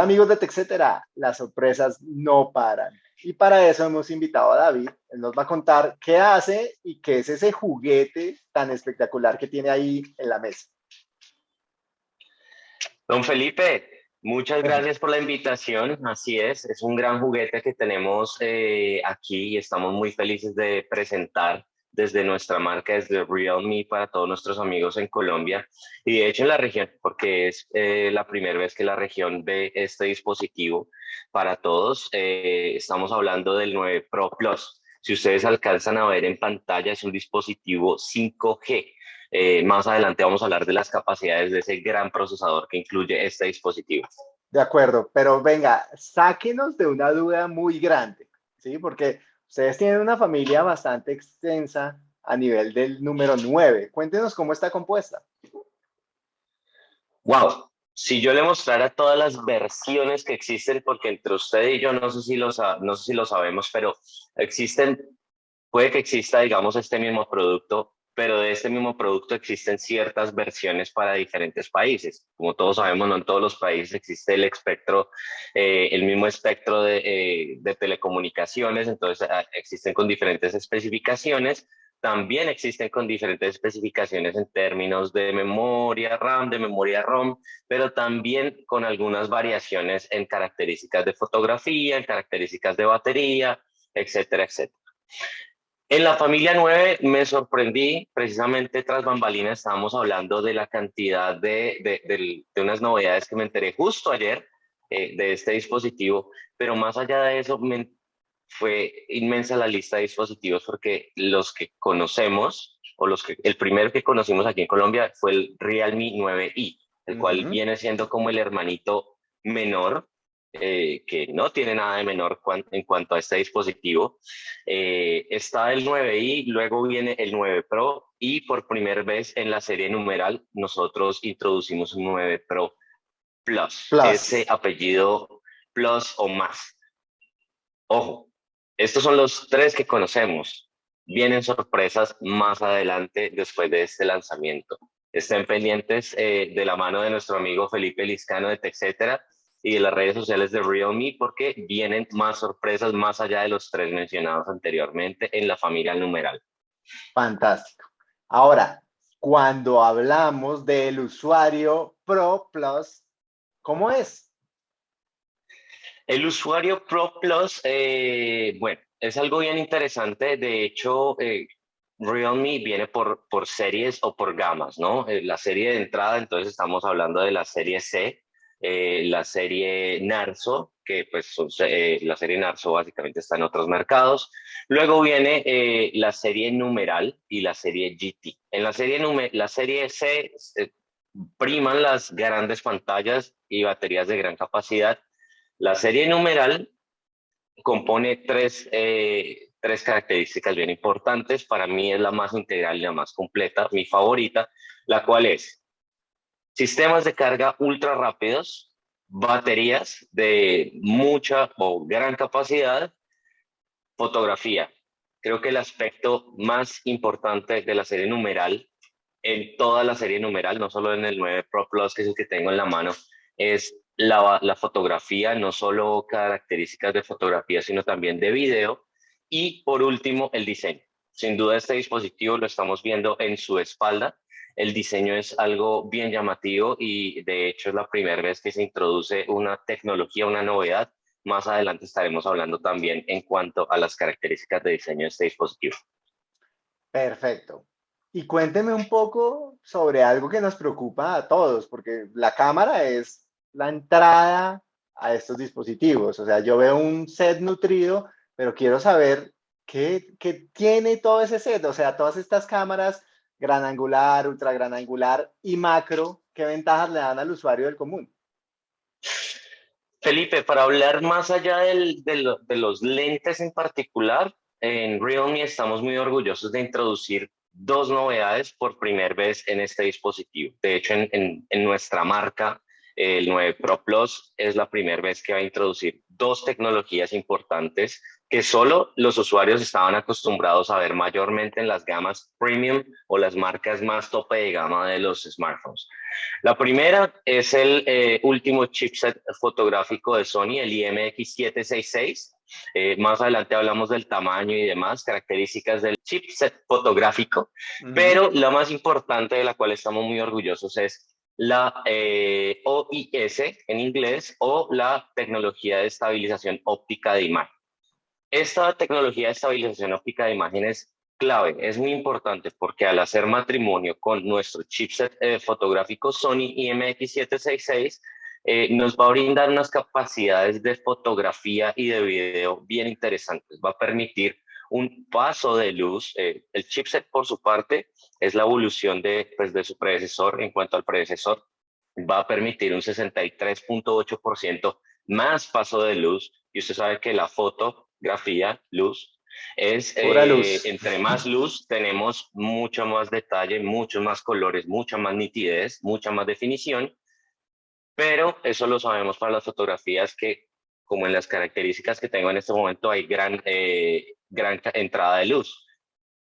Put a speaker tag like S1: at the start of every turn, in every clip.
S1: Hola amigos de TechCetera, las sorpresas no paran. Y para eso hemos invitado a David. Él nos va a contar qué hace y qué es ese juguete tan espectacular que tiene ahí en la mesa.
S2: Don Felipe, muchas gracias por la invitación. Así es, es un gran juguete que tenemos eh, aquí y estamos muy felices de presentar desde nuestra marca, desde Realme para todos nuestros amigos en Colombia y de hecho en la región, porque es eh, la primera vez que la región ve este dispositivo para todos. Eh, estamos hablando del 9 Pro Plus. Si ustedes alcanzan a ver en pantalla, es un dispositivo 5G. Eh, más adelante vamos a hablar de las capacidades de ese gran procesador que incluye este dispositivo.
S1: De acuerdo, pero venga, sáquenos de una duda muy grande, ¿sí? Porque Ustedes tienen una familia bastante extensa a nivel del número 9. Cuéntenos cómo está compuesta.
S2: Wow, si yo le mostrara todas las versiones que existen, porque entre usted y yo no sé si lo, no sé si lo sabemos, pero existen, puede que exista, digamos, este mismo producto pero de este mismo producto existen ciertas versiones para diferentes países. Como todos sabemos, no en todos los países existe el espectro, eh, el mismo espectro de, eh, de telecomunicaciones, entonces ah, existen con diferentes especificaciones. También existen con diferentes especificaciones en términos de memoria RAM, de memoria ROM, pero también con algunas variaciones en características de fotografía, en características de batería, etcétera, etcétera. En la familia 9 me sorprendí, precisamente tras bambalinas estábamos hablando de la cantidad de, de, unas novedades que me enteré justo ayer eh, de este dispositivo, pero más allá de eso me, fue inmensa la lista de dispositivos porque los que conocemos, o los que, el primero que conocimos aquí en Colombia fue el Realme 9i, el cual viene siendo como el hermanito menor eh, que no tiene nada de menor en cuanto a este dispositivo. Eh, está el 9i, luego viene el 9 Pro y por primera vez en la serie numeral nosotros introducimos un 9 Pro Plus, ese apellido Plus o más. Ojo, estos son los tres que conocemos. Vienen sorpresas más adelante después de este lanzamiento. Estén pendientes eh, de la mano de nuestro amigo Felipe Liscano de TechCetera y de las redes sociales de Realme porque vienen más sorpresas más allá de los tres mencionados anteriormente en la familia numeral.
S1: Fantástico. Ahora, cuando hablamos del usuario Pro Plus, ¿cómo es?
S2: El usuario Pro Plus, eh, bueno, es algo bien interesante. De hecho, eh, Realme viene por, por series o por gamas, ¿no? Eh, la serie de entrada, entonces estamos hablando de la serie C, eh, la serie Narso, que pues eh, la serie Narso básicamente está en otros mercados. Luego viene eh, la serie Numeral y la serie GT. En la serie, la serie C priman las grandes pantallas y baterías de gran capacidad. La serie Numeral compone tres, tres características bien importantes. Para mí es la más integral y la más completa, mi favorita, la cual es sistemas de carga ultra rápidos, baterías de mucha o gran capacidad, fotografía. Creo que el aspecto más importante de la serie numeral, en toda la serie numeral, no solo en el 9 Pro Plus, que es el que tengo en la mano, es la, la fotografía, no solo características de fotografía, sino también de video. Y por último, el diseño. Sin duda este dispositivo lo estamos viendo en su espalda el diseño es algo bien llamativo y de hecho es la primera vez que se introduce una tecnología, una novedad. Más adelante estaremos hablando también en cuanto a las características de diseño de este dispositivo.
S1: Perfecto. Y cuénteme un poco sobre algo que nos preocupa a todos, porque la cámara es la entrada a estos dispositivos. O sea, yo veo un set nutrido, pero quiero saber qué, qué tiene todo ese set. O sea, todas estas cámaras gran angular, ultra gran angular y macro, ¿qué ventajas le dan al usuario del común?
S2: Felipe, para hablar más allá de los lentes en particular, en Realme estamos muy orgullosos de introducir dos novedades por primera vez en este dispositivo. De hecho, en, en nuestra marca, el 9 Pro Plus es la primera vez que va a introducir dos tecnologías importantes que solo los usuarios estaban acostumbrados a ver mayormente en las gamas premium o las marcas más tope de gama de los smartphones. La primera es el eh, último chipset fotográfico de Sony, el IMX766. Eh, más adelante hablamos del tamaño y demás, características del chipset fotográfico, pero la más importante de la cual estamos muy orgullosos es la eh, OIS en inglés o la tecnología de estabilización óptica de imagen. Esta tecnología de estabilización óptica de imagen es clave, es muy importante porque al hacer matrimonio con nuestro chipset eh, fotográfico Sony IMX766, eh, nos va a brindar unas capacidades de fotografía y de video bien interesantes. Va a permitir un paso de luz. Eh, el chipset, por su parte, es la evolución de, pues, de su predecesor. En cuanto al predecesor, va a permitir un 63.8% más paso de luz. Y usted sabe que la foto grafía, luz, es eh, entre más luz tenemos mucho más detalle, muchos más colores, mucha más nitidez, mucha más definición, pero eso lo sabemos para las fotografías que como en las características que tengo en este momento hay gran, eh, gran entrada de luz.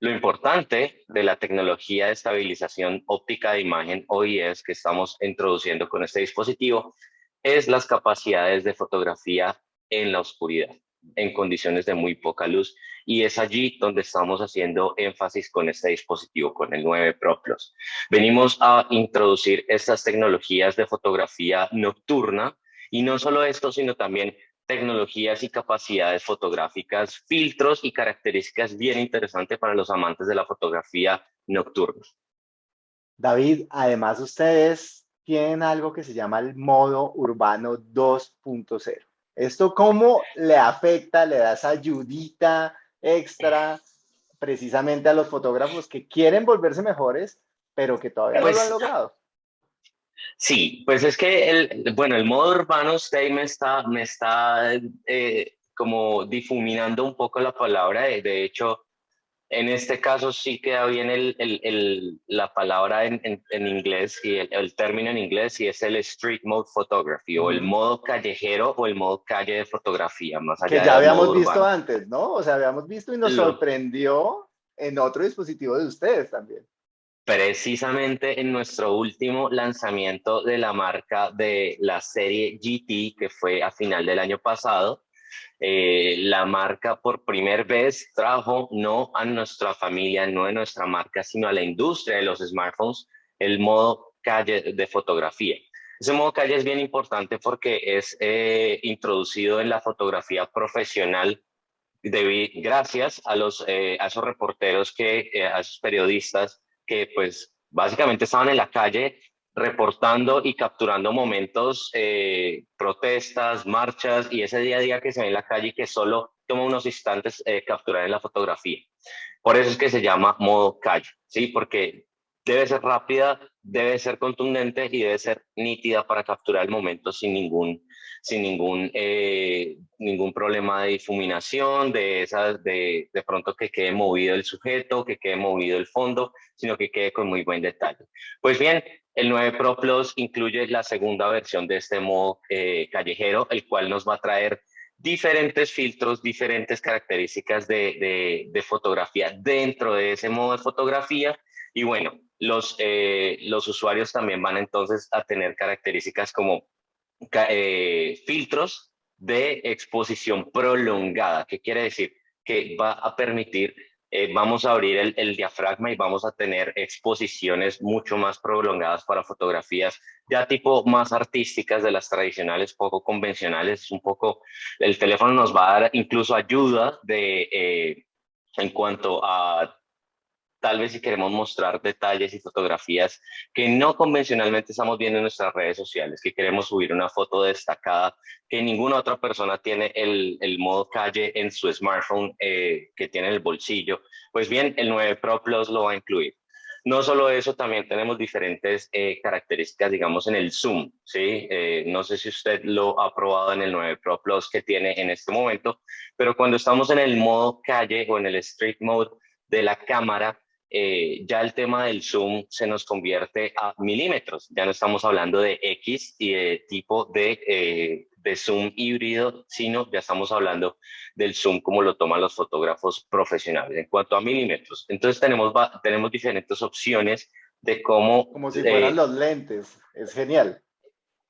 S2: Lo importante de la tecnología de estabilización óptica de imagen OIS que estamos introduciendo con este dispositivo es las capacidades de fotografía en la oscuridad en condiciones de muy poca luz y es allí donde estamos haciendo énfasis con este dispositivo, con el 9 Pro Plus. Venimos a introducir estas tecnologías de fotografía nocturna y no solo esto, sino también tecnologías y capacidades fotográficas, filtros y características bien interesantes para los amantes de la fotografía nocturna.
S1: David, además ustedes tienen algo que se llama el modo urbano 2.0. ¿Esto cómo le afecta, le da esa ayudita extra precisamente a los fotógrafos que quieren volverse mejores, pero que todavía no lo han pues, logrado?
S2: Sí, pues es que el, bueno, el modo urbano usted me está, me está eh, como difuminando un poco la palabra, de hecho, en este caso sí queda bien el, el, la palabra en, en, inglés y el, término en inglés y es el street mode photography o el modo callejero o el modo calle de fotografía, más
S1: allá Que ya habíamos visto antes, ¿no? O sea, habíamos visto y nos sorprendió en otro dispositivo de ustedes también.
S2: Precisamente en nuestro último lanzamiento de la marca de la serie GT, que fue a final del año pasado, eh, la marca por primera vez trajo no a nuestra familia, no a nuestra marca, sino a la industria de los smartphones, el modo calle de fotografía. Ese modo calle es bien importante porque es eh, introducido en la fotografía profesional gracias a, los, eh, a esos reporteros, que, a esos periodistas que pues básicamente estaban en la calle reportando y capturando momentos, eh, protestas, marchas y ese día a día que se ve en la calle y que solo toma unos instantes eh, capturar en la fotografía. Por eso es que se llama modo calle, ¿sí? Porque debe ser rápida, debe ser contundente y debe ser nítida para capturar el momento sin ningún, sin ningún, eh, ningún problema de difuminación, de, esas, de, de pronto que quede movido el sujeto, que quede movido el fondo, sino que quede con muy buen detalle. Pues bien, el 9 Pro Plus incluye la segunda versión de este modo eh, callejero, el cual nos va a traer diferentes filtros, diferentes características de, de, fotografía dentro de ese modo de fotografía. Y bueno, los, eh, los usuarios también van entonces a tener características como eh, filtros de exposición prolongada. ¿Qué quiere decir? Que va a permitir eh, vamos a abrir el, diafragma y vamos a tener exposiciones mucho más prolongadas para fotografías ya tipo más artísticas de las tradicionales, poco convencionales. Un poco, el teléfono nos va a dar incluso ayuda de, eh, en cuanto a tal vez si queremos mostrar detalles y fotografías que no convencionalmente estamos viendo en nuestras redes sociales, que queremos subir una foto destacada, que ninguna otra persona tiene el, el modo calle en su smartphone eh, que tiene en el bolsillo, pues bien, el 9 Pro Plus lo va a incluir. No solo eso, también tenemos diferentes eh, características, digamos, en el zoom, ¿sí? Eh, no sé si usted lo ha probado en el 9 Pro Plus que tiene en este momento, pero cuando estamos en el modo calle o en el street mode de la cámara, eh, ya el tema del zoom se nos convierte a milímetros. Ya no estamos hablando de X y de tipo de, eh, de zoom híbrido, sino ya estamos hablando del zoom como lo toman los fotógrafos profesionales en cuanto a milímetros. Entonces tenemos, tenemos diferentes opciones de cómo...
S1: Como si fueran los lentes, es genial.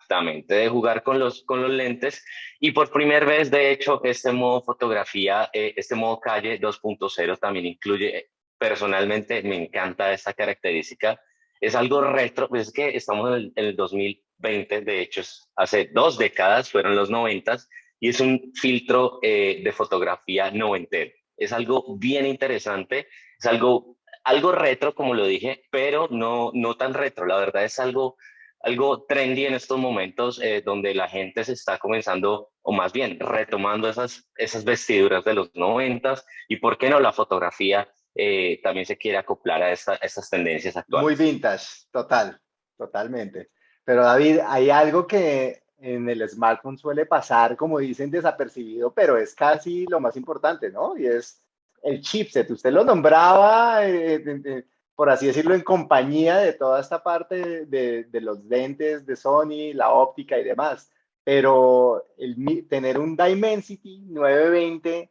S2: Exactamente, de jugar con los, con los lentes. Y por primera vez, de hecho, este modo fotografía, eh, este modo calle 2.0 también incluye, personalmente me encanta esta característica, es algo retro, pues es que estamos en el, 2020, de hecho, hace dos décadas, fueron los 90, y es un filtro eh, de fotografía noventero. Es algo bien interesante, es algo, algo retro, como lo dije, pero no, no tan retro, la verdad es algo algo trendy en estos momentos eh, donde la gente se está comenzando, o más bien retomando esas, esas vestiduras de los noventas y por qué no la fotografía eh, también se quiere acoplar a esta, estas tendencias actuales.
S1: Muy vintage, total, totalmente. Pero David, hay algo que en el smartphone suele pasar, como dicen, desapercibido, pero es casi lo más importante, ¿no? Y es el chipset. Usted lo nombraba, eh, por así decirlo, en compañía de toda esta parte de, de los lentes de Sony, la óptica y demás. Pero el, tener un Dimensity 920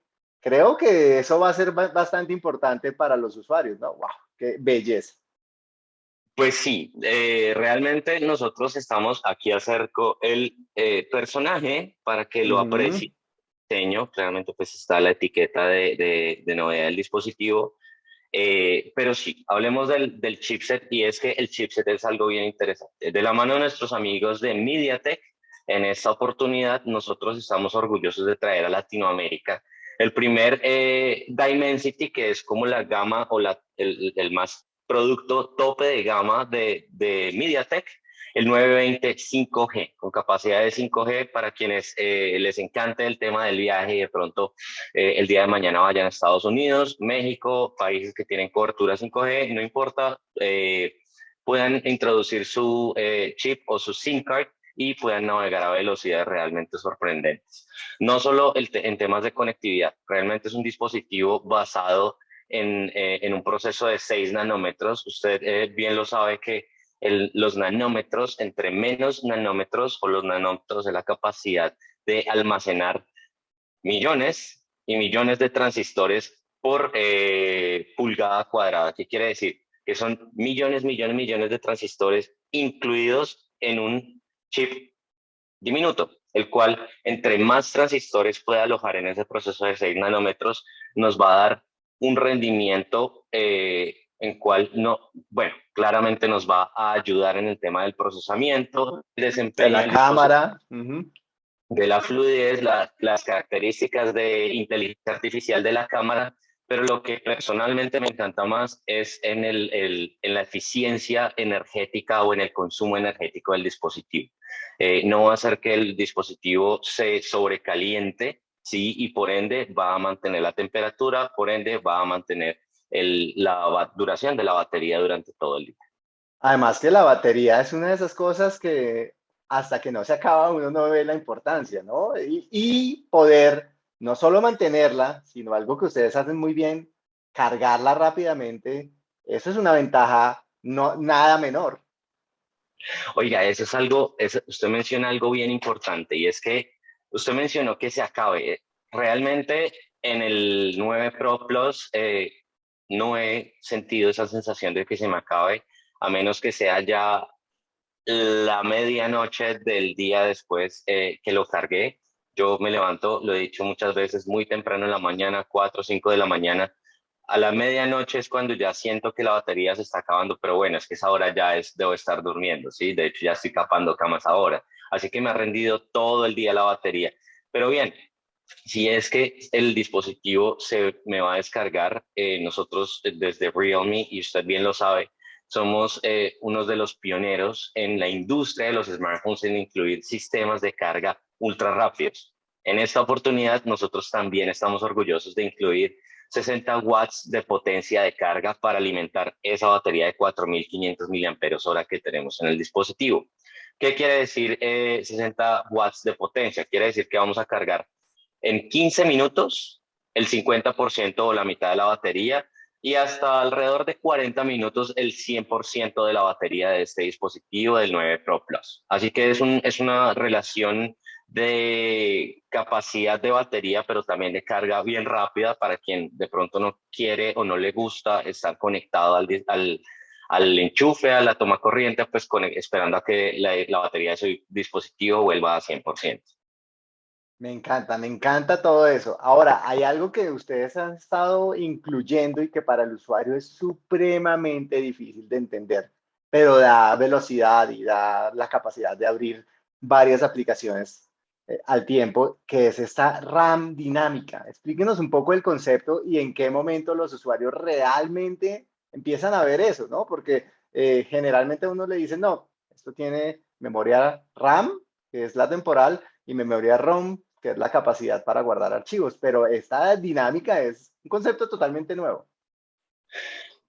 S1: creo que eso va a ser bastante importante para los usuarios, ¿no? ¡Wow! ¡Qué belleza!
S2: Pues sí, eh, realmente nosotros estamos aquí acerco el eh, personaje para que lo aprecie. Diseño, claramente pues está la etiqueta de, de, novedad del dispositivo. Eh, pero sí, hablemos del, del, chipset y es que el chipset es algo bien interesante. De la mano de nuestros amigos de MediaTek, en esta oportunidad nosotros estamos orgullosos de traer a Latinoamérica el primer eh, Dimensity, que es como la gama o la, el, el, más producto tope de gama de, de MediaTek, el 920 5G, con capacidad de 5G para quienes eh, les encante el tema del viaje y de pronto eh, el día de mañana vayan a Estados Unidos, México, países que tienen cobertura 5G, no importa, eh, puedan introducir su chip o su SIM card y puedan navegar a velocidades realmente sorprendentes. No solo el en temas de conectividad, realmente es un dispositivo basado en, eh, en un proceso de 6 nanómetros. Usted eh, bien lo sabe que el, los nanómetros, entre menos nanómetros o los nanómetros de la capacidad de almacenar millones y millones de transistores por eh, pulgada cuadrada. ¿Qué quiere decir? Que son millones, millones, millones de transistores incluidos en un chip diminuto, el cual entre más transistores pueda alojar en ese proceso de 6 nanómetros, nos va a dar un rendimiento eh, en cual no, bueno, claramente nos va a ayudar en el tema del procesamiento,
S1: desempeño. De la cámara.
S2: De la fluidez, las características de inteligencia artificial de la cámara pero lo que personalmente me encanta más es en, el, el, en la eficiencia energética o en el consumo energético del dispositivo. Eh, no va a hacer que el dispositivo se sobrecaliente, sí, y por ende va a mantener la temperatura, por ende va a mantener la duración de la batería durante todo el día.
S1: Además que la batería es una de esas cosas que hasta que no se acaba uno no ve la importancia, ¿no? Y, y poder no solo mantenerla, sino algo que ustedes hacen muy bien, cargarla rápidamente. Eso es una ventaja no, nada menor.
S2: Oiga, eso es algo, usted menciona algo bien importante y es que usted mencionó que se acabe. Realmente en el 9 Pro Plus eh, no he sentido esa sensación de que se me acabe, a menos que sea ya la medianoche del día después eh, que lo cargué. Yo me levanto, lo he dicho muchas veces, muy temprano en la mañana, 4 o 5 de la mañana. A la medianoche es cuando ya siento que la batería se está acabando, pero bueno, es que esa hora ya es, debo estar durmiendo, ¿sí? De hecho, ya estoy capando camas ahora. Así que me ha rendido todo el día la batería. Pero bien, si es que el dispositivo se me va a descargar, eh, nosotros desde Realme, y usted bien lo sabe, somos eh, uno de los pioneros en la industria de los smartphones en incluir sistemas de carga ultra rápidos. En esta oportunidad, nosotros también estamos orgullosos de incluir 60 watts de potencia de carga para alimentar esa batería de 4.500 mAh que tenemos en el dispositivo. ¿Qué quiere decir 60 eh, watts de potencia? Quiere decir que vamos a cargar en 15 minutos el 50% o la mitad de la batería y hasta alrededor de 40 minutos el 100% de la batería de este dispositivo del 9 Pro Plus. Así que es, es una relación de capacidad de batería, pero también de carga bien rápida para quien de pronto no quiere o no le gusta estar conectado al, al, al enchufe, a la toma corriente, pues con, esperando a que la, la batería de su dispositivo vuelva a 100%.
S1: Me encanta, me encanta todo eso. Ahora, hay algo que ustedes han estado incluyendo y que para el usuario es supremamente difícil de entender, pero da velocidad y da la capacidad de abrir varias aplicaciones eh, al tiempo, que es esta RAM dinámica. Explíquenos un poco el concepto y en qué momento los usuarios realmente empiezan a ver eso, ¿no? Porque eh, generalmente uno le dice, no, esto tiene memoria RAM, que es la temporal, y memoria ROM, que es la capacidad para guardar archivos, pero esta dinámica es un concepto totalmente nuevo.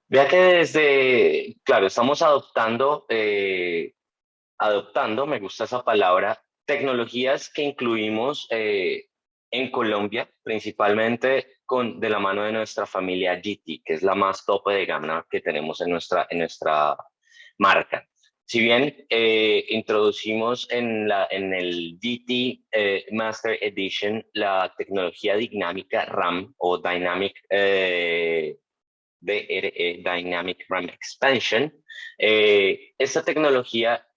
S2: Vea que desde, claro, estamos adoptando, eh, adoptando, me gusta esa palabra, tecnologías que incluimos eh, en Colombia, principalmente con, de la mano de nuestra familia GT, que es la más tope de gama que tenemos en nuestra, en nuestra marca. Si bien eh, introducimimos en, la, en el GT eh, Master Edition la tecnología dinámica RAM o Dynamic, eh, DRE, Dynamic RAM Expansion, esta tecnología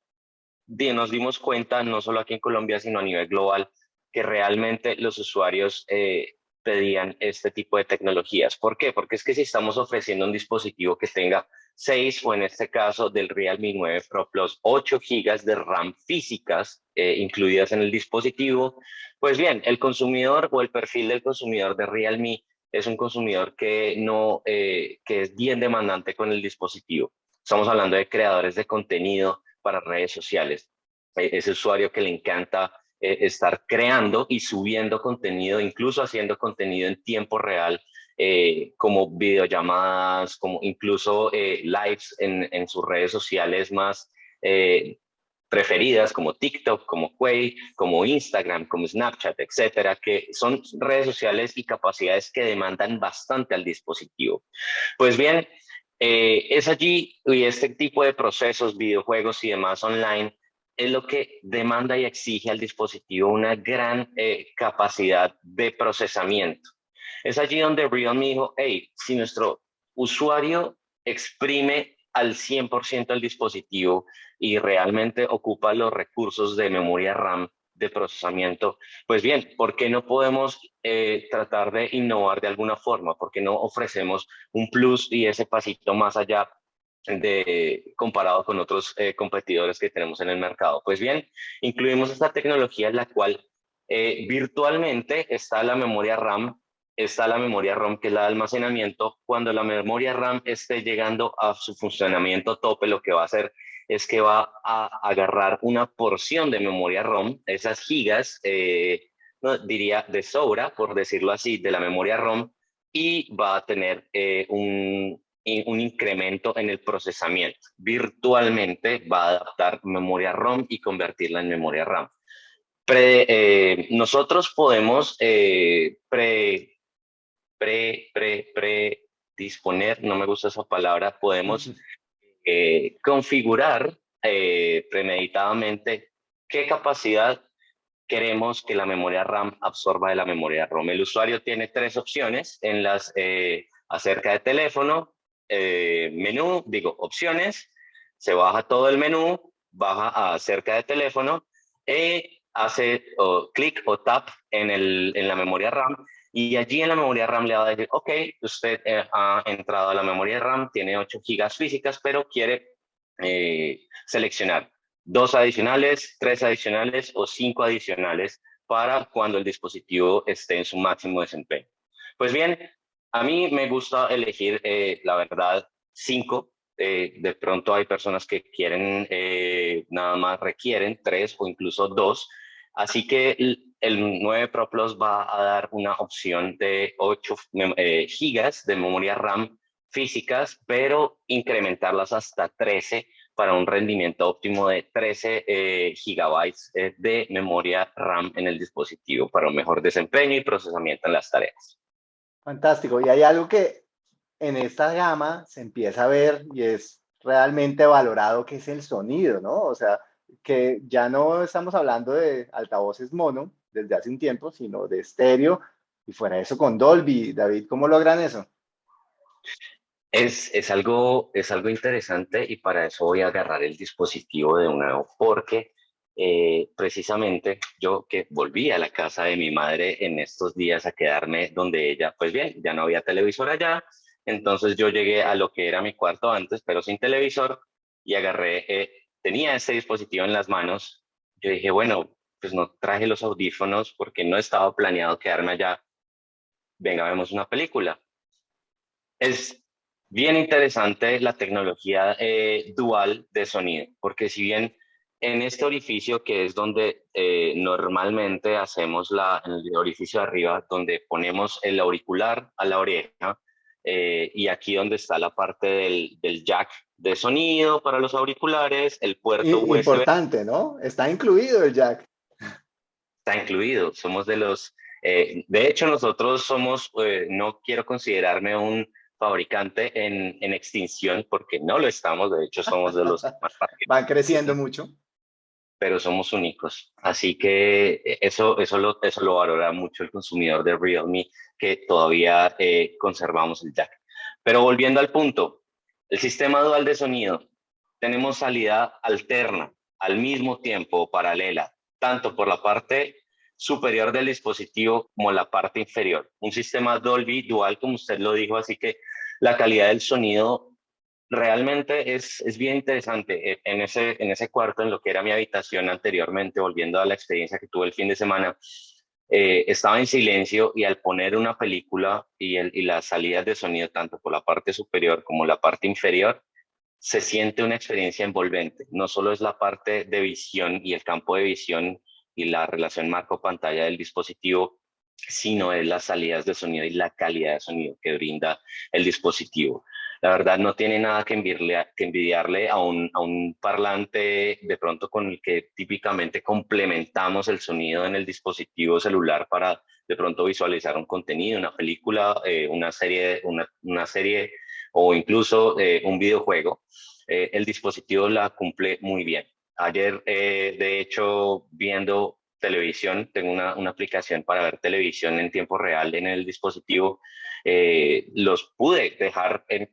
S2: nos dimos cuenta, no solo aquí en Colombia, sino a nivel global, que realmente los usuarios pedían este tipo de tecnologías. ¿Por qué? Porque es que si estamos ofreciendo un dispositivo que tenga 6 o en este caso del Realme 9 Pro Plus 8 GB de RAM físicas eh, incluidas en el dispositivo, pues bien, el consumidor o el perfil del consumidor de Realme es un consumidor que, no, eh, que es bien demandante con el dispositivo. Estamos hablando de creadores de contenido para redes sociales. E, ese usuario que le encanta eh, estar creando y subiendo contenido, incluso haciendo contenido en tiempo real, eh, como videollamadas, como incluso eh, lives en, en, sus redes sociales más preferidas, como TikTok, como Quay, como Instagram, como Snapchat, etcétera, que son redes sociales y capacidades que demandan bastante al dispositivo. Pues bien, es allí y este tipo de procesos, videojuegos y demás online es lo que demanda y exige al dispositivo una gran eh, capacidad de procesamiento. Es allí donde Realme dijo, hey, si nuestro usuario exprime al 100% el dispositivo y realmente ocupa los recursos de memoria RAM de procesamiento, pues bien, ¿por qué no podemos eh, tratar de innovar de alguna forma? ¿Por qué no ofrecemos un plus y ese pasito más allá de, comparado con otros eh, competidores que tenemos en el mercado. Pues bien, incluimos esta tecnología en la cual eh, virtualmente está la memoria RAM, está la memoria ROM que es la de almacenamiento. Cuando la memoria RAM esté llegando a su funcionamiento tope, lo que va a hacer es que va a agarrar una porción de memoria ROM, esas gigas, eh, no, diría de sobra, por decirlo así, de la memoria ROM, y va a tener un, un incremento en el procesamiento. Virtualmente va a adaptar memoria ROM y convertirla en memoria RAM. Eh, nosotros podemos eh, pre, pre, pre, pre, disponer, no me gusta esa palabra, podemos eh, configurar premeditadamente qué capacidad queremos que la memoria RAM absorba de la memoria ROM. El usuario tiene tres opciones en las acerca de teléfono, eh, menú, digo opciones, se baja todo el menú, baja a cerca de teléfono, y hace clic o tap en, el, en la memoria RAM y allí en la memoria RAM le va a decir, ok, usted eh, ha entrado a la memoria RAM, tiene 8 gigas físicas, pero quiere eh, seleccionar dos adicionales, tres adicionales o cinco adicionales para cuando el dispositivo esté en su máximo desempeño. Pues bien, a mí me gusta elegir, eh, la verdad, cinco. De pronto hay personas que quieren, nada más requieren tres o incluso dos. Así que el, 9 Pro Plus va a dar una opción de 8 gigas de memoria RAM físicas, pero incrementarlas hasta 13 para un rendimiento óptimo de 13 gigabytes de memoria RAM en el dispositivo para un mejor desempeño y procesamiento en las tareas.
S1: Fantástico. Y hay algo que en esta gama se empieza a ver y es realmente valorado, que es el sonido, ¿no? O sea, que ya no estamos hablando de altavoces mono desde hace un tiempo, sino de estéreo y fuera eso con Dolby. David, ¿cómo logran eso?
S2: Es, es, algo, es algo interesante y para eso voy a agarrar el dispositivo de nuevo porque eh, precisamente yo que volví a la casa de mi madre en estos días a quedarme donde ella, pues bien, ya no había televisor allá, entonces yo llegué a lo que era mi cuarto antes, pero sin televisor y agarré, eh, tenía ese dispositivo en las manos, yo dije, bueno, pues no traje los audífonos porque no estaba planeado quedarme allá, venga, vemos una película. Es bien interesante la tecnología eh, dual de sonido, porque si bien en este orificio que es donde eh, normalmente hacemos la, el orificio de arriba, donde ponemos el auricular a la oreja, eh, y aquí donde está la parte del, del, jack de sonido para los auriculares, el puerto
S1: USB. Importante, ¿no? Está incluido el jack.
S2: Está incluido, somos de los... Eh, de hecho, nosotros somos, no quiero considerarme un fabricante en, en, extinción porque no lo estamos, de hecho somos de los más
S1: Van creciendo mucho
S2: pero somos únicos. Así que eh, eso, eso, lo, eso lo valora mucho el consumidor de Realme, que todavía eh, conservamos el jack. Pero volviendo al punto, el sistema dual de sonido, tenemos salida alterna al mismo tiempo, paralela, tanto por la parte superior del dispositivo como la parte inferior. Un sistema Dolby dual, como usted lo dijo, así que la calidad del sonido realmente es, es bien interesante. E, en ese, en ese cuarto, en lo que era mi habitación anteriormente, volviendo a la experiencia que tuve el fin de semana, eh, estaba en silencio y al poner una película y, el, y las salidas de sonido, tanto por la parte superior como la parte inferior, se siente una experiencia envolvente. No solo es la parte de visión y el campo de visión y la relación marco-pantalla del dispositivo, sino es las salidas de sonido y la calidad de sonido que brinda el dispositivo la verdad no tiene nada que envidiarle, que envidiarle a, un, a un parlante de pronto con el que típicamente complementamos el sonido en el dispositivo celular para de pronto visualizar un contenido, una película, eh, una, serie, una, una, serie o incluso eh, un videojuego. Eh, el dispositivo la cumple muy bien. Ayer, de hecho, viendo televisión, tengo una, una, aplicación para ver televisión en tiempo real en el dispositivo, los pude dejar en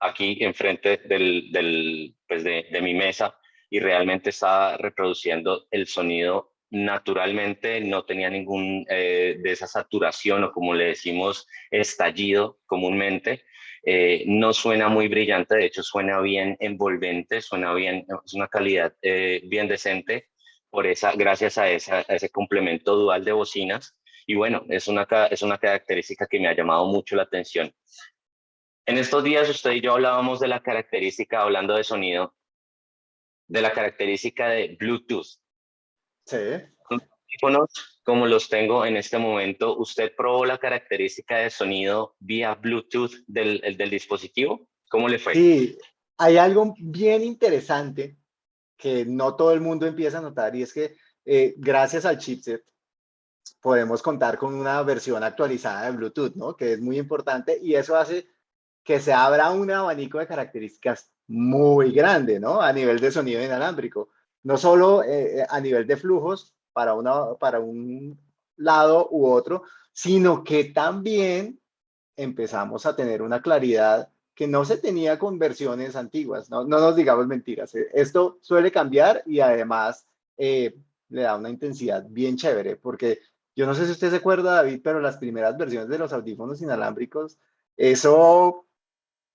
S2: aquí enfrente del, del, pues de, de, mi mesa y realmente estaba reproduciendo el sonido naturalmente, no tenía ningún eh, de esa saturación o como le decimos estallido comúnmente. Eh, no suena muy brillante, de hecho suena bien envolvente, suena bien, es una calidad eh, bien decente por esa, gracias a, esa, ese complemento dual de bocinas. Y bueno, es una, es una característica que me ha llamado mucho la atención. En estos días usted y yo hablábamos de la característica, hablando de sonido, de la característica de Bluetooth.
S1: Sí.
S2: Como los tengo en este momento, ¿usted probó la característica de sonido vía Bluetooth del, del dispositivo? ¿Cómo le fue?
S1: Sí, hay algo bien interesante que no todo el mundo empieza a notar y es que eh, gracias al chipset podemos contar con una versión actualizada de Bluetooth, ¿no? Que es muy importante y eso hace que se abra un abanico de características muy grande, ¿no? A nivel de sonido inalámbrico. No solo eh, eh, a nivel de flujos para, una, para un lado u otro, sino que también empezamos a tener una claridad que no se tenía con versiones antiguas, no, no nos digamos mentiras. Eh, esto suele cambiar y además le da una intensidad bien chévere, porque yo no sé si usted se acuerda, David, pero las primeras versiones de los audífonos inalámbricos, eso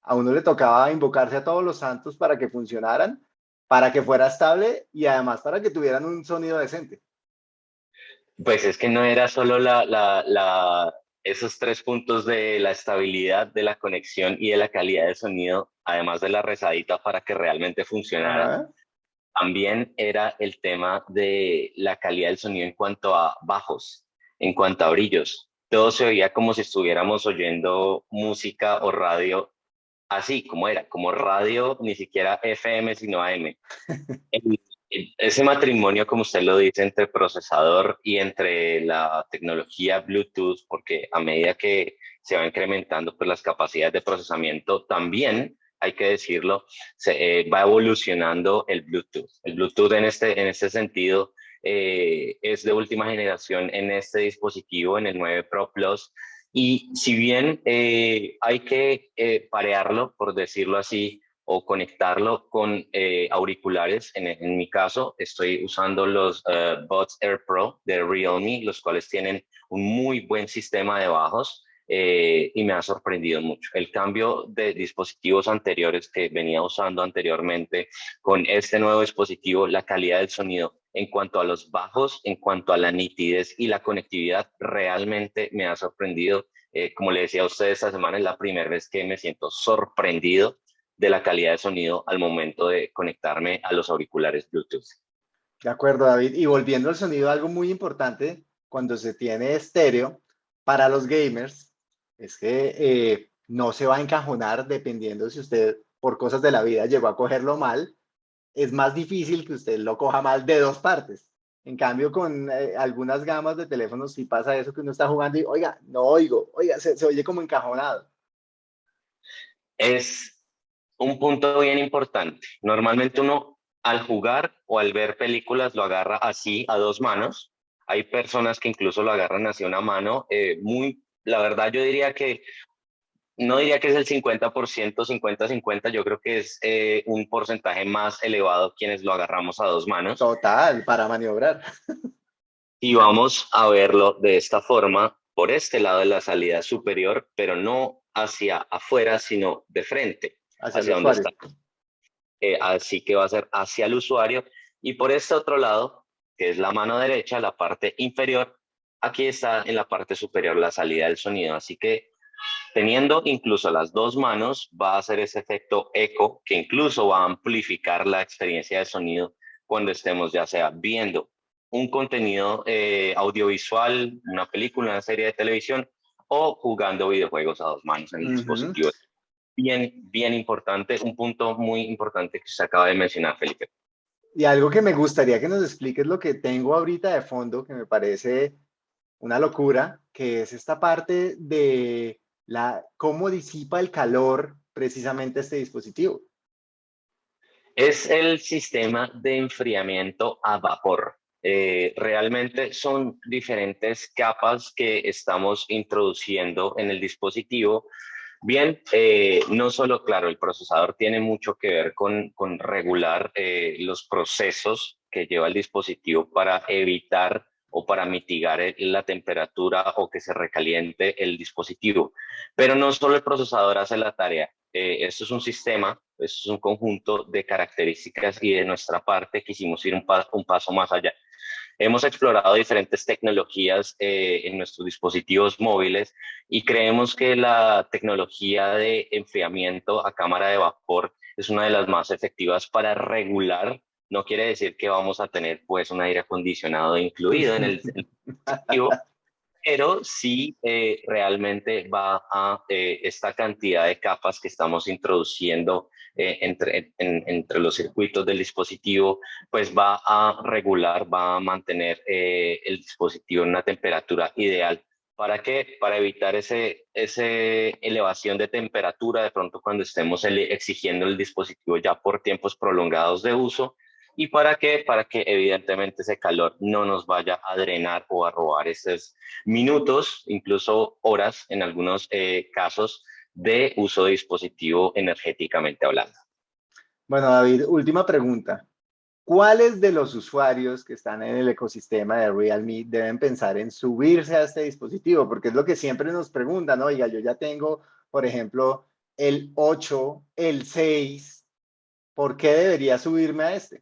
S1: a uno le tocaba invocarse a todos los santos para que funcionaran, para que fuera estable y además para que tuvieran un sonido decente.
S2: Pues es que no era solo la, la, la, esos tres puntos de la estabilidad, de la conexión y de la calidad de sonido, además de la rezadita para que realmente funcionara. También era el tema de la calidad del sonido en cuanto a bajos, en cuanto a brillos. Todo se oía como si estuviéramos oyendo música o radio así como era, como radio, ni siquiera FM, sino AM. ese matrimonio, como usted lo dice, entre procesador y entre la tecnología Bluetooth, porque a medida que se va incrementando pues, las capacidades de procesamiento, también hay que decirlo, se, va evolucionando el Bluetooth. El Bluetooth en este, en este sentido es de última generación en este dispositivo, en el 9 Pro Plus, y si bien hay que parearlo, por decirlo así, o conectarlo con eh, auriculares. En, mi caso, estoy usando los uh, Air Pro de Realme, los cuales tienen un muy buen sistema de bajos eh, y me ha sorprendido mucho. El cambio de dispositivos anteriores que venía usando anteriormente con este nuevo dispositivo, la calidad del sonido en cuanto a los bajos, en cuanto a la nitidez y la conectividad, realmente me ha sorprendido. como le decía a ustedes, esta semana es la primera vez que me siento sorprendido de la calidad de sonido al momento de conectarme a los auriculares Bluetooth.
S1: De acuerdo, David. Y volviendo al sonido, algo muy importante cuando se tiene estéreo para los gamers es que eh, no se va a encajonar dependiendo si usted por cosas de la vida llegó a cogerlo mal. Es más difícil que usted lo coja mal de dos partes. En cambio, con eh, algunas gamas de teléfonos sí pasa eso que uno está jugando y, oiga, no oigo, oiga, se, se oye como encajonado.
S2: Es un punto bien importante. Normalmente uno al jugar o al ver películas lo agarra así a dos manos. Hay personas que incluso lo agarran así a una mano. Eh, muy, la verdad yo diría que no diría que es el 50%, 50-50, yo creo que es eh, un porcentaje más elevado quienes lo agarramos a dos manos.
S1: Total, para maniobrar.
S2: Y vamos a verlo de esta forma, por este lado de la salida superior, pero no hacia afuera, sino de frente hacia, dónde está. Eh, así que va a ser hacia el usuario. Y por este otro lado, que es la mano derecha, la parte inferior, aquí está en la parte superior la salida del sonido. Así que teniendo incluso las dos manos, va a hacer ese efecto eco que incluso va a amplificar la experiencia de sonido cuando estemos ya sea viendo un contenido eh, audiovisual, una película, una serie de televisión o jugando videojuegos a dos manos en el dispositivo bien, bien importante, un punto muy importante que se acaba de mencionar, Felipe.
S1: Y algo que me gustaría que nos expliques lo que tengo ahorita de fondo, que me parece una locura, que es esta parte de la, cómo disipa el calor precisamente este dispositivo.
S2: Es el sistema de enfriamiento a vapor. Eh, realmente son diferentes capas que estamos introduciendo en el dispositivo Bien, eh, no solo, claro, el procesador tiene mucho que ver con, regular eh, los procesos que lleva el dispositivo para evitar o para mitigar la temperatura o que se recaliente el dispositivo. Pero no solo el procesador hace la tarea. Eh, esto es un sistema, esto es un conjunto de características y de nuestra parte quisimos ir un, paso más allá. Hemos explorado diferentes tecnologías eh, en nuestros dispositivos móviles y creemos que la tecnología de enfriamiento a cámara de vapor es una de las más efectivas para regular. No quiere decir que vamos a tener pues un aire acondicionado incluido en el dispositivo, pero sí eh, realmente va a eh, esta cantidad de capas que estamos introduciendo eh, entre, entre los circuitos del dispositivo, pues va a regular, va a mantener el dispositivo en una temperatura ideal. ¿Para qué? Para evitar ese, ese elevación de temperatura de pronto cuando estemos exigiendo el dispositivo ya por tiempos prolongados de uso, ¿Y para qué? Para que evidentemente ese calor no nos vaya a drenar o a robar esos minutos, incluso horas en algunos eh, casos de uso de dispositivo energéticamente hablando.
S1: Bueno, David, última pregunta. ¿Cuáles de los usuarios que están en el ecosistema de Realme deben pensar en subirse a este dispositivo? Porque es lo que siempre nos preguntan, oiga, yo ya tengo, por ejemplo, el 8, el 6, ¿por qué debería subirme a este?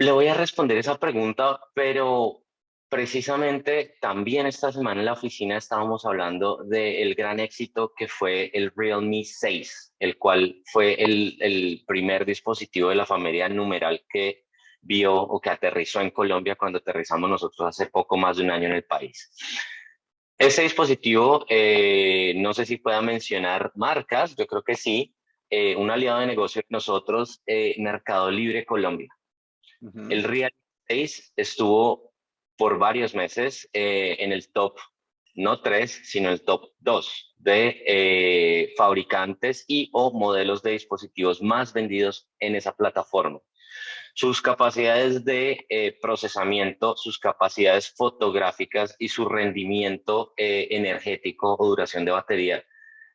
S2: Le voy a responder esa pregunta, pero precisamente también esta semana en la oficina estábamos hablando del gran éxito que fue el Realme 6, el cual fue el, primer dispositivo de la familia numeral que vio o que aterrizó en Colombia cuando aterrizamos nosotros hace poco más de un año en el país. Ese dispositivo, eh, no sé si pueda mencionar marcas, yo creo que sí, eh, un aliado de negocio nosotros, eh, Mercado Libre Colombia. El Real 6 estuvo por varios meses eh, en el top no tres, sino el top dos de eh, fabricantes y o modelos de dispositivos más vendidos en esa plataforma. Sus capacidades de eh, procesamiento, sus capacidades fotográficas y su rendimiento energético o duración de batería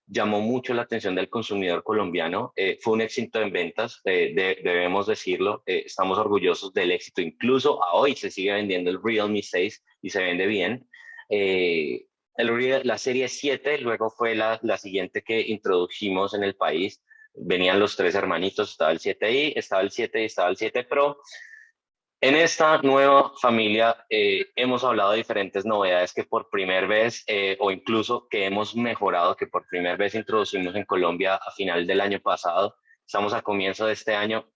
S2: llamó mucho la atención del consumidor colombiano. Eh, fue un éxito en ventas, debemos decirlo. estamos orgullosos del éxito. Incluso a hoy se sigue vendiendo el Realme 6 y se vende bien. El, la serie 7 luego fue la, la siguiente que introdujimos en el país venían los tres hermanitos, estaba el 7i, estaba el 7 y estaba el 7 Pro. En esta nueva familia eh, hemos hablado de diferentes novedades que por primera vez eh, o incluso que hemos mejorado, que por primera vez introducimos en Colombia a final del año pasado. Estamos a comienzo de este año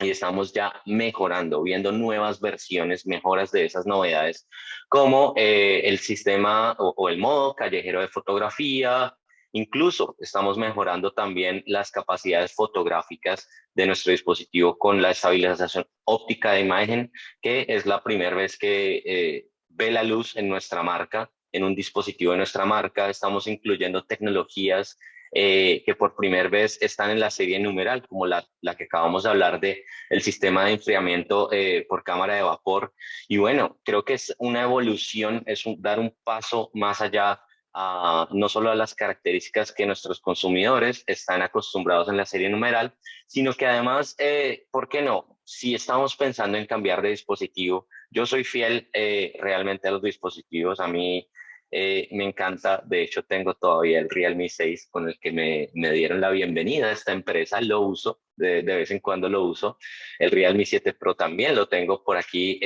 S2: y estamos ya mejorando, viendo nuevas versiones, mejoras de esas novedades, como eh, el sistema o, o, el modo callejero de fotografía, Incluso estamos mejorando también las capacidades fotográficas de nuestro dispositivo con la estabilización óptica de imagen, que es la primera vez que eh, ve la luz en nuestra marca, en un dispositivo de nuestra marca. Estamos incluyendo tecnologías eh, que por primera vez están en la serie numeral, como la, la que acabamos de hablar de el sistema de enfriamiento eh, por cámara de vapor. Y bueno, creo que es una evolución, es dar un paso más allá no solo a las características que nuestros consumidores están acostumbrados en la serie numeral, sino que además, eh, ¿por qué no? Si estamos pensando en cambiar de dispositivo, yo soy fiel eh, realmente a los dispositivos, a mí eh, me encanta, de hecho tengo todavía el Realme 6 con el que me, me dieron la bienvenida a esta empresa, lo uso, de, de, vez en cuando lo uso. El Realme 7 Pro también lo tengo por aquí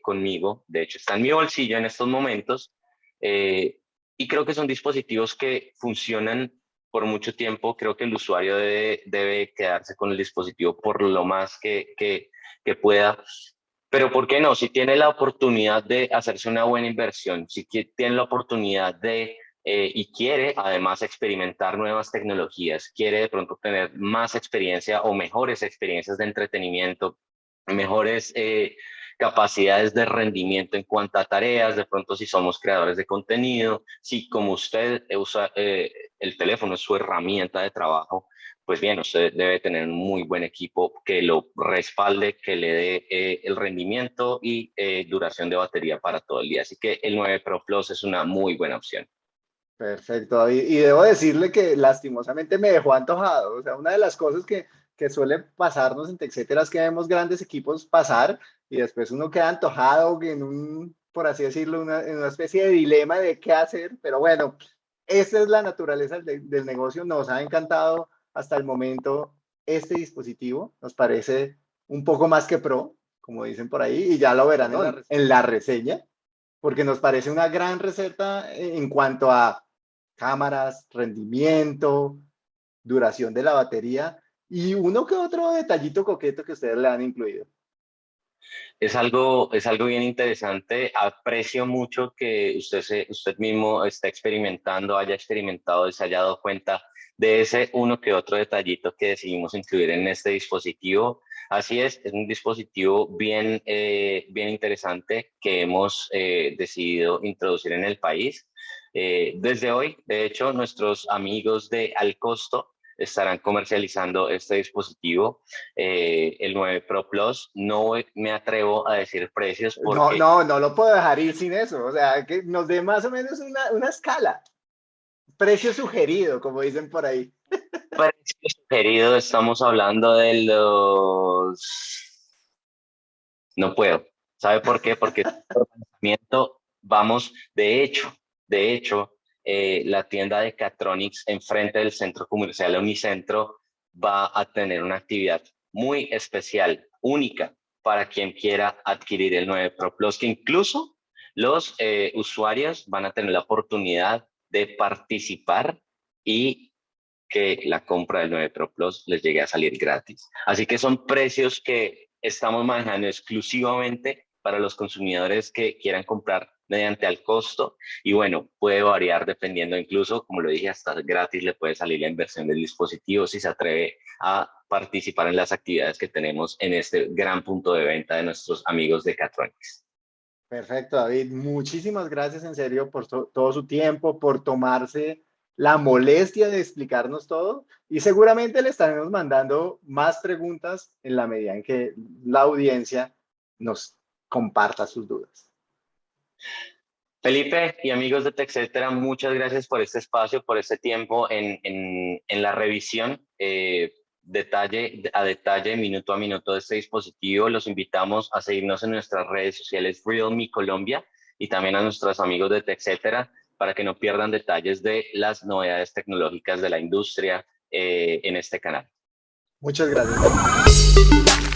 S2: conmigo, de hecho está en mi bolsillo en estos momentos. Y creo que son dispositivos que funcionan por mucho tiempo. Creo que el usuario debe, debe quedarse con el dispositivo por lo más que, que, que pueda. Pero ¿por qué no? Si tiene la oportunidad de hacerse una buena inversión, si tiene la oportunidad de eh, y quiere además experimentar nuevas tecnologías, quiere de pronto tener más experiencia o mejores experiencias de entretenimiento, mejores eh, capacidades de rendimiento en cuanto a tareas, de pronto si somos creadores de contenido, si como usted usa eh, el teléfono es su herramienta de trabajo, pues bien, usted debe tener un muy buen equipo que lo respalde, que le dé eh, el rendimiento y eh, duración de batería para todo el día. Así que el 9 Pro Plus es una muy buena opción.
S1: Perfecto. Y debo decirle que lastimosamente me dejó antojado. O sea, una de las cosas que, que suele pasarnos en etcétera es que vemos grandes equipos pasar y después uno queda antojado en un, por así decirlo, una, en una especie de dilema de qué hacer, pero bueno, esa es la naturaleza del, del negocio, nos ha encantado hasta el momento este dispositivo, nos parece un poco más que pro, como dicen por ahí, y ya lo verán en la, en la reseña, porque nos parece una gran receta en cuanto a cámaras, rendimiento, duración de la batería y uno que otro detallito coqueto que ustedes le han incluido
S2: es algo, es algo bien interesante. Aprecio mucho que usted, se, usted mismo está experimentando, haya experimentado y se haya dado cuenta de ese uno que otro detallito que decidimos incluir en este dispositivo. Así es, es un dispositivo bien, eh, bien interesante que hemos eh, decidido introducir en el país. Eh, desde hoy, de hecho, nuestros amigos de Al Costo estarán comercializando este dispositivo, eh, el 9 Pro Plus. No me atrevo a decir precios.
S1: Porque... No, no, no lo puedo dejar ir sin eso. O sea, que nos dé más o menos una, una escala. Precio sugerido, como dicen por ahí.
S2: Precio sugerido, estamos hablando de los... No puedo. ¿Sabe por qué? Porque vamos, de hecho, de hecho, eh, la tienda de Catronics enfrente del centro comercial Unicentro va a tener una actividad muy especial, única, para quien quiera adquirir el 9 Pro Plus, que incluso los eh, usuarios van a tener la oportunidad de participar y que la compra del 9 Pro Plus les llegue a salir gratis. Así que son precios que estamos manejando exclusivamente para los consumidores que quieran comprar mediante al costo y bueno, puede variar dependiendo incluso, como lo dije, hasta gratis le puede salir la inversión del dispositivo si se atreve a participar en las actividades que tenemos en este gran punto de venta de nuestros amigos de Catronics.
S1: Perfecto, David. Muchísimas gracias en serio por todo su tiempo, por tomarse la molestia de explicarnos todo y seguramente le estaremos mandando más preguntas en la medida en que la audiencia nos comparta sus dudas.
S2: Felipe y amigos de TechCetera, muchas gracias por este espacio, por este tiempo en, la revisión eh, detalle a detalle, minuto a minuto de este dispositivo. Los invitamos a seguirnos en nuestras redes sociales Realme Colombia y también a nuestros amigos de TechCetera para que no pierdan detalles de las novedades tecnológicas de la industria eh, en este canal.
S1: Muchas gracias.